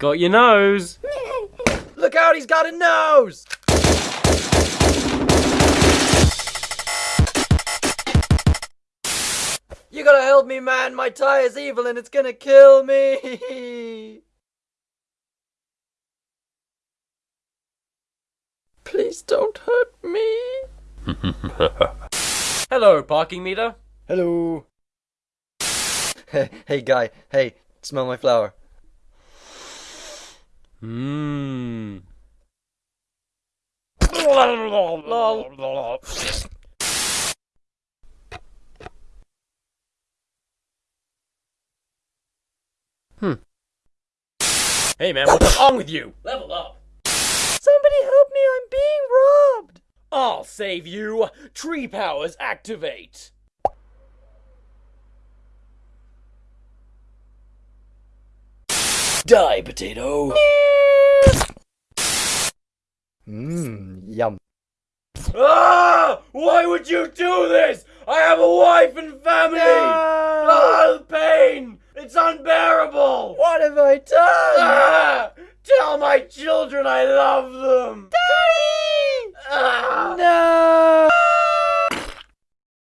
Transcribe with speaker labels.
Speaker 1: got your nose.
Speaker 2: Look out, he's got a nose! You gotta help me, man. My tie is evil and it's gonna kill me. Please don't hurt me.
Speaker 1: Hello, parking meter.
Speaker 2: Hello. Hey, hey, guy. Hey, smell my flower.
Speaker 1: Mmm. Hmm. Hey man, what's wrong with you? Level up.
Speaker 2: Somebody help me, I'm being robbed.
Speaker 1: I'll save you. Tree powers activate.
Speaker 2: Die, potato. Mmm, yum.
Speaker 1: Ah! Why would you do this? I have a wife and family. Ah, the pain! It's unbearable.
Speaker 2: What have I done?
Speaker 1: Ah! Tell my children I love them.
Speaker 2: No!